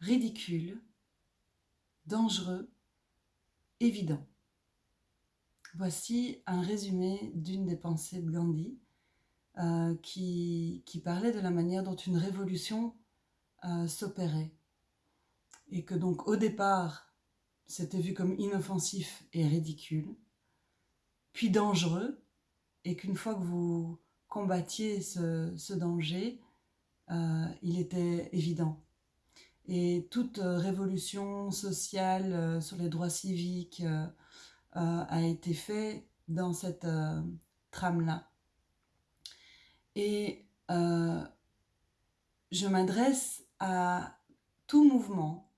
ridicule, dangereux, évident. Voici un résumé d'une des pensées de Gandhi euh, qui, parlait de la manière dont une révolution euh, s'opérait. Et que donc au départ, c'était vu comme inoffensif et ridicule, puis dangereux, et qu'une fois que vous combattiez ce, danger, euh, il était évident. Et toute révolution sociale sur les droits civiques, euh, a été fait dans cette euh, trame-là. Et euh, je m'adresse à tout mouvement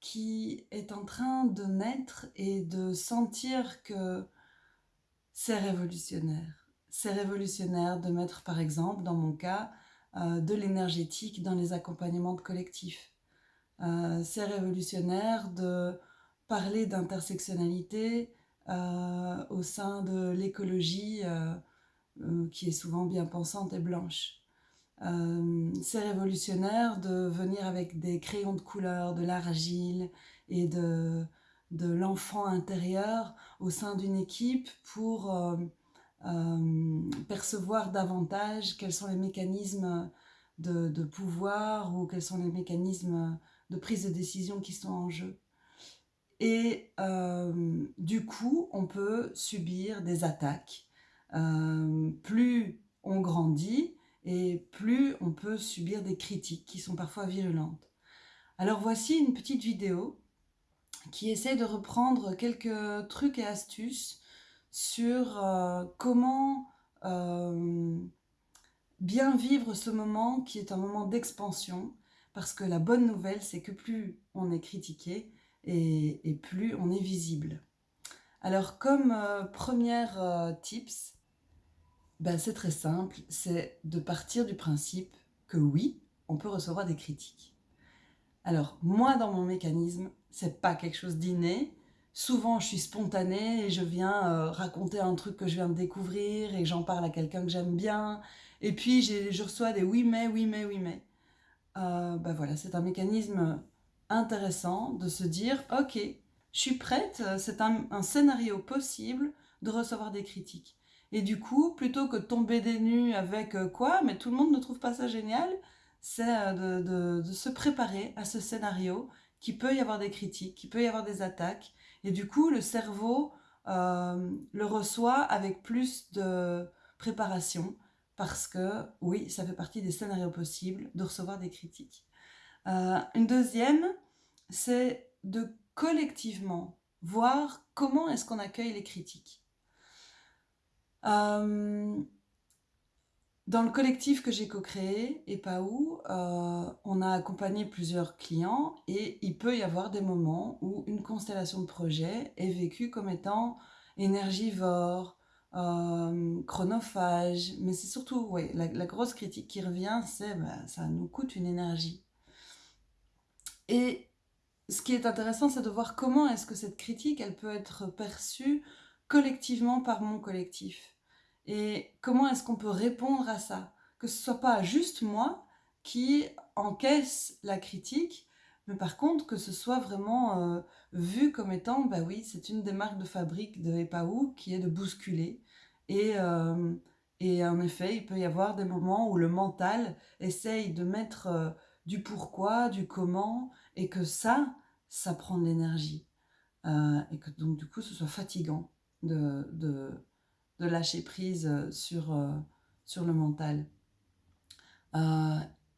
qui est en train de naître et de sentir que c'est révolutionnaire. C'est révolutionnaire de mettre, par exemple, dans mon cas, de l'énergétique dans les accompagnements de collectifs. C'est révolutionnaire de parler d'intersectionnalité euh, au sein de l'écologie euh, euh, qui est souvent bien pensante et blanche. c'est révolutionnaire de venir avec des crayons de couleur, de l'argile et de, l'enfant intérieur au sein d'une équipe pour percevoir davantage quels sont les mécanismes de, pouvoir ou quels sont les mécanismes de prise de décision qui sont en jeu. Et euh, du coup, on peut subir des attaques. Euh, plus on grandit et plus on peut subir des critiques qui sont parfois virulentes. Alors voici une petite vidéo qui essaie de reprendre quelques trucs et astuces sur euh, comment bien vivre ce moment qui est un moment d'expansion parce que la bonne nouvelle c'est que plus on est critiqué et, plus on est visible. Alors comme euh, première euh, tips, ben, c'est très simple, c'est de partir du principe que oui, on peut recevoir des critiques. Alors moi dans mon mécanisme, c'est pas quelque chose d'inné, souvent je suis spontanée et je viens euh, raconter un truc que je viens de découvrir et j'en parle à quelqu'un que j'aime bien, et puis je reçois des oui mais, oui mais, oui mais. Ben voilà, c'est un mécanisme intéressant de se dire, ok, je suis prête, c'est un, scénario possible de recevoir des critiques. Et du coup, plutôt que de tomber des nues avec euh, quoi, mais tout le monde ne trouve pas ça génial, c'est euh, de, se préparer à ce scénario qui peut y avoir des critiques, qui peut y avoir des attaques. Et du coup, le cerveau euh, le reçoit avec plus de préparation parce que, oui, ça fait partie des scénarios possibles de recevoir des critiques. une deuxième, c'est de collectivement voir comment est-ce qu'on accueille les critiques. Euh, dans le collectif que j'ai co-créé, et où, euh, on a accompagné plusieurs clients et il peut y avoir des moments où une constellation de projets est vécue comme étant énergivore, euh, chronophage, mais c'est surtout, ouais, la, grosse critique qui revient, c'est bah, ça nous coûte une énergie. Et ce qui est intéressant, c'est de voir comment est-ce que cette critique, elle peut être perçue collectivement par mon collectif. Et comment est-ce qu'on peut répondre à ça? Que ce soit pas juste moi qui encaisse la critique, mais par contre que ce soit vraiment euh, vu comme étant, bah oui, c'est une des marques de fabrique de Epaou qui est de bousculer. Et, euh, et en effet, il peut y avoir des moments où le mental essaye de mettre euh, du pourquoi, du comment, et que ça, ça prend de l'énergie. Et que donc du coup ce soit fatigant de, de, lâcher prise sur, sur le mental.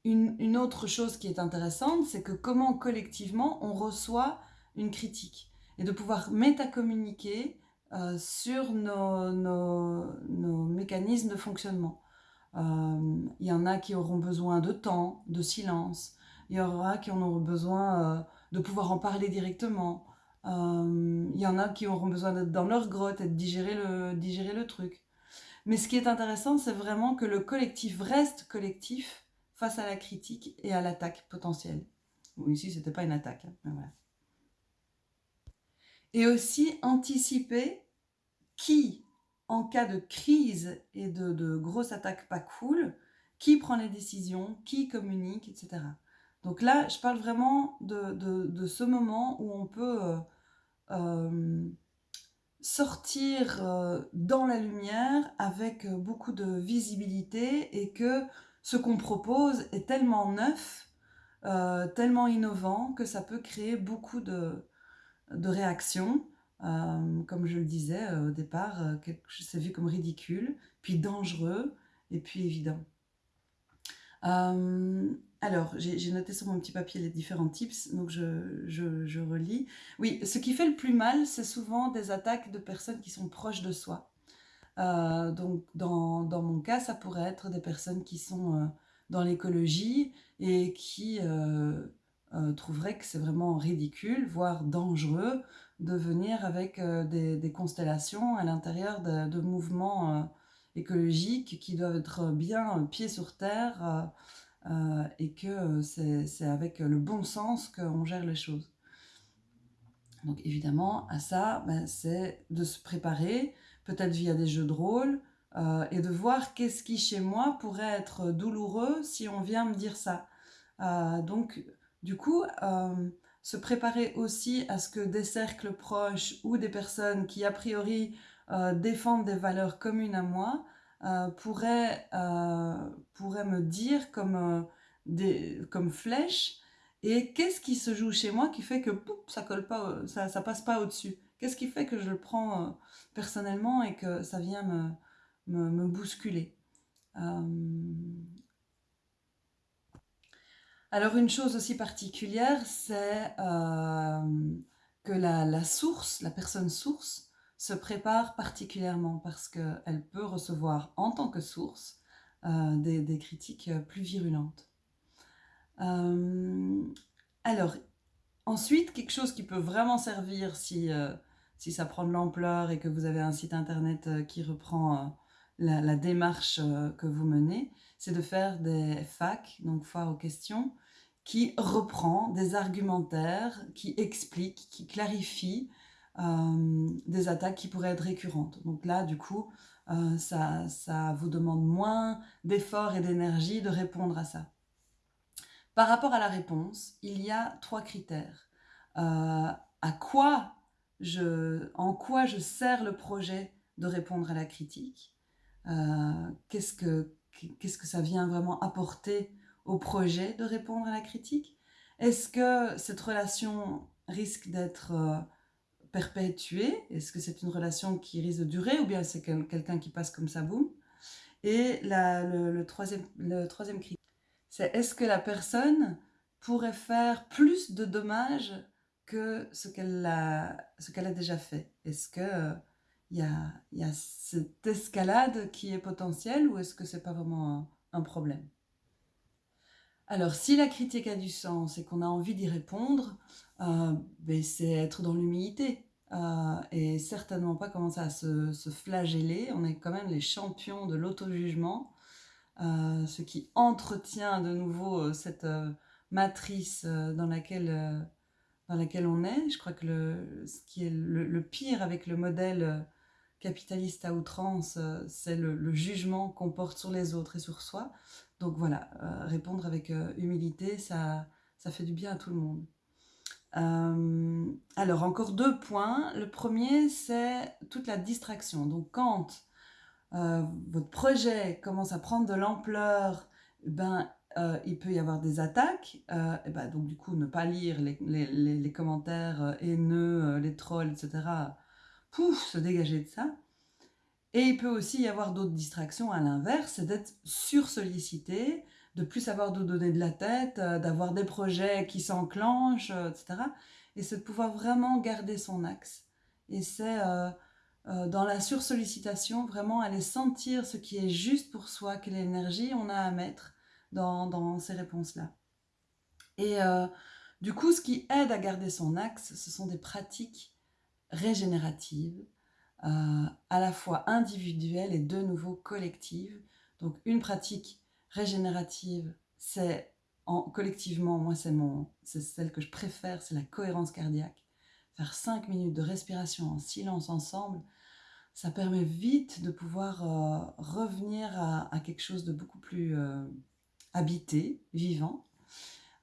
Euh, une, autre chose qui est intéressante, c'est que comment collectivement on reçoit une critique et de pouvoir métacommuniquer sur nos, nos, mécanismes de fonctionnement. Il y en a qui auront besoin de temps, de silence. Il y aura qui en auront besoin de pouvoir en parler directement. Il euh, y en a qui auront besoin d'être dans leur grotte et de digérer le, digérer le truc. Mais ce qui est intéressant, c'est vraiment que le collectif reste collectif face à la critique et à l'attaque potentielle. Ici, c'était pas une attaque. Hein. Et aussi anticiper qui, en cas de crise et de, de grosses attaques pas cool, qui prend les décisions, qui communique, etc. Donc là, je parle vraiment de, ce moment où on peut euh, euh, sortir euh, dans la lumière avec beaucoup de visibilité et que ce qu'on propose est tellement neuf, tellement innovant que ça peut créer beaucoup de, réactions. comme je le disais au départ, c'est vu comme ridicule, puis dangereux, et puis évident. Alors, j'ai noté sur mon petit papier les différents tips, donc je, relis. Oui, ce qui fait le plus mal, c'est souvent des attaques de personnes qui sont proches de soi. Euh, donc, dans, mon cas, ça pourrait être des personnes qui sont euh, dans l'écologie et qui euh, trouveraient que c'est vraiment ridicule, voire dangereux, de venir avec des, constellations à l'intérieur de, mouvements écologiques qui doivent être bien pieds sur terre et que c'est avec le bon sens qu'on gère les choses. Donc évidemment, à ça, ben, c'est de se préparer, peut-être via des jeux de rôle, euh, et de voir qu'est-ce qui chez moi pourrait être douloureux si on vient me dire ça. donc du coup, se préparer aussi à ce que des cercles proches ou des personnes qui a priori défendent des valeurs communes à moi euh, pourrait, euh, pourrait me dire comme, euh, des, comme flèche et qu'est-ce qui se joue chez moi qui fait que ça colle pas, ça, ça passe pas au-dessus Qu'est-ce qui fait que je le prends personnellement et que ça vient me, me, bousculer Alors une chose aussi particulière, c'est que la, la, source, la personne source, se prépare particulièrement parce qu'elle peut recevoir en tant que source euh, des, critiques plus virulentes. Euh, alors, ensuite, quelque chose qui peut vraiment servir si, euh, si ça prend de l'ampleur et que vous avez un site internet qui reprend la, la, démarche que vous menez, c'est de faire des FAQ, donc foire aux questions, qui reprend des argumentaires, qui explique, qui clarifie euh, des attaques qui pourraient être récurrentes. Donc là, du coup, euh, ça, vous demande moins d'efforts et d'énergie de répondre à ça. Par rapport à la réponse, il y a trois critères. Euh, à quoi je, en quoi je sers le projet de répondre à la critique Qu'est-ce que que ça vient vraiment apporter au projet de répondre à la critique? Est-ce que cette relation risque d'être perpétuer Est-ce que c'est une relation qui risque de durer ou bien c'est quelqu'un qui passe comme ça, boum? Et le, troisième, le troisième critère, c'est est-ce que la personne pourrait faire plus de dommages que ce qu'elle a, qu'elle a déjà fait Est-ce que il y, a, y, a, cette escalade qui est potentielle ou est-ce que c'est pas vraiment un, problème? Alors, si la critique a du sens et qu'on a envie d'y répondre, euh, ben, c'est être dans l'humilité. Euh, et certainement pas commencer à se, flageller. On est quand même les champions de l'auto-jugement, euh, ce qui entretient de nouveau euh, cette matrice dans laquelle, dans laquelle on est. Je crois que ce qui est le, pire avec le modèle capitaliste à outrance, c'est le, jugement qu'on porte sur les autres et sur soi. Donc voilà, répondre avec humilité, ça, ça fait du bien à tout le monde. Euh, alors, encore deux points. Le premier, c'est toute la distraction. Donc, quand euh, votre projet commence à prendre de l'ampleur, ben, euh, il peut y avoir des attaques. et ben, donc, du coup, ne pas lire les, commentaires haineux, les trolls, etc. Pouf, se dégager de ça. Et il peut aussi y avoir d'autres distractions à l'inverse, c'est d'être sursollicité, de plus savoir d'où donner de la tête, euh, d'avoir des projets qui s'enclenchent, euh, etc. Et c'est de pouvoir vraiment garder son axe. Et c'est euh, dans la sursollicitation, vraiment aller sentir ce qui est juste pour soi, quelle énergie on a à mettre dans, ces réponses-là. Et du coup, ce qui aide à garder son axe, ce sont des pratiques régénératives, à la fois individuelles et de nouveau collectives. Donc une pratique régénérative, c'est en, collectivement, moi c'est celle que je préfère, c'est la cohérence cardiaque. Faire 5 minutes de respiration en silence ensemble, ça permet vite de pouvoir euh, revenir à, quelque chose de beaucoup plus euh, habité, vivant.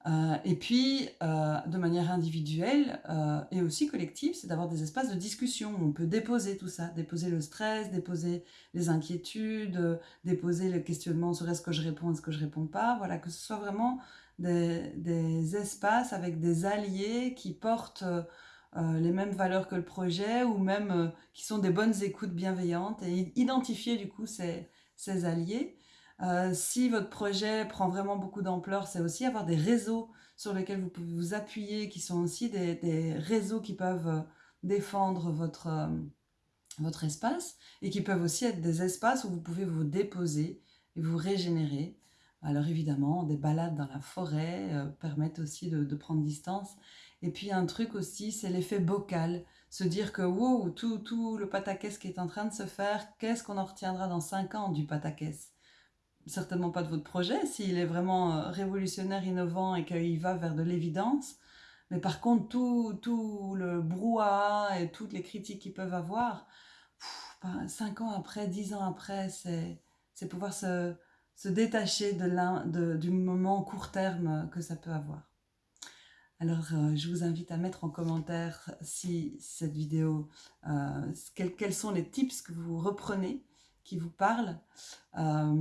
Euh, et puis, euh, de manière individuelle euh, et aussi collective, c'est d'avoir des espaces de discussion. On peut déposer tout ça, déposer le stress, déposer les inquiétudes, déposer le questionnement sur est-ce que je réponds, est-ce que je réponds pas. Voilà, que ce soit vraiment des, des espaces avec des alliés qui portent les mêmes valeurs que le projet ou même qui sont des bonnes écoutes bienveillantes et identifier du coup ces, ces alliés. Euh, si votre projet prend vraiment beaucoup d'ampleur, c'est aussi avoir des réseaux sur lesquels vous pouvez vous appuyer, qui sont aussi des, réseaux qui peuvent euh, défendre votre, euh, votre espace et qui peuvent aussi être des espaces où vous pouvez vous déposer et vous régénérer. Alors évidemment, des balades dans la forêt permettent aussi de, prendre distance. Et puis un truc aussi, c'est l'effet bocal. Se dire que wow, tout, tout le pataquès qui est en train de se faire, qu'est-ce qu'on en retiendra dans 5 ans du pataquès? Certainement pas de votre projet, s'il est vraiment euh, révolutionnaire, innovant et qu'il va vers de l'évidence. Mais par contre, tout, tout le brouhaha et toutes les critiques qu'ils peuvent avoir, ben, cinq ans après, dix ans après, c'est pouvoir se, se détacher de, de du moment court terme que ça peut avoir. Alors, euh, je vous invite à mettre en commentaire si cette vidéo, euh, quels sont les tips que vous reprenez qui vous parle. Euh,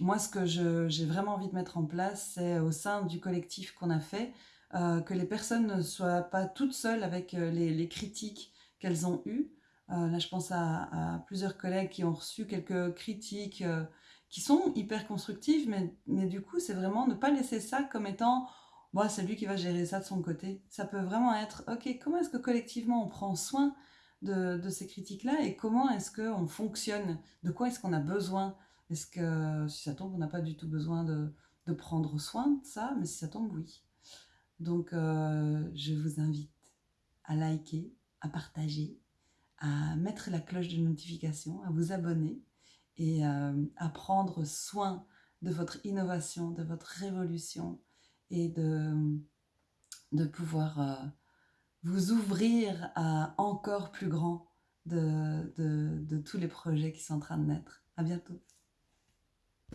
moi, ce que j'ai vraiment envie de mettre en place, c'est au sein du collectif qu'on a fait, euh, que les personnes ne soient pas toutes seules avec euh, les, critiques qu'elles ont eues. là, je pense à, plusieurs collègues qui ont reçu quelques critiques qui sont hyper constructives, mais, mais du coup, c'est vraiment ne pas laisser ça comme étant bon, c'est lui qui va gérer ça de son côté. Ça peut vraiment être, ok, comment est-ce que collectivement on prend soin de, ces critiques-là et comment est-ce qu'on fonctionne? De quoi est-ce qu'on a besoin? Est-ce que, si ça tombe, on n'a pas du tout besoin de, prendre soin de ça, mais si ça tombe, oui. Donc, euh, je vous invite à liker, à partager, à mettre la cloche de notification, à vous abonner et euh, à prendre soin de votre innovation, de votre révolution et de, de pouvoir euh, vous ouvrir à encore plus grand de, tous les projets qui sont en train de naître. À bientôt.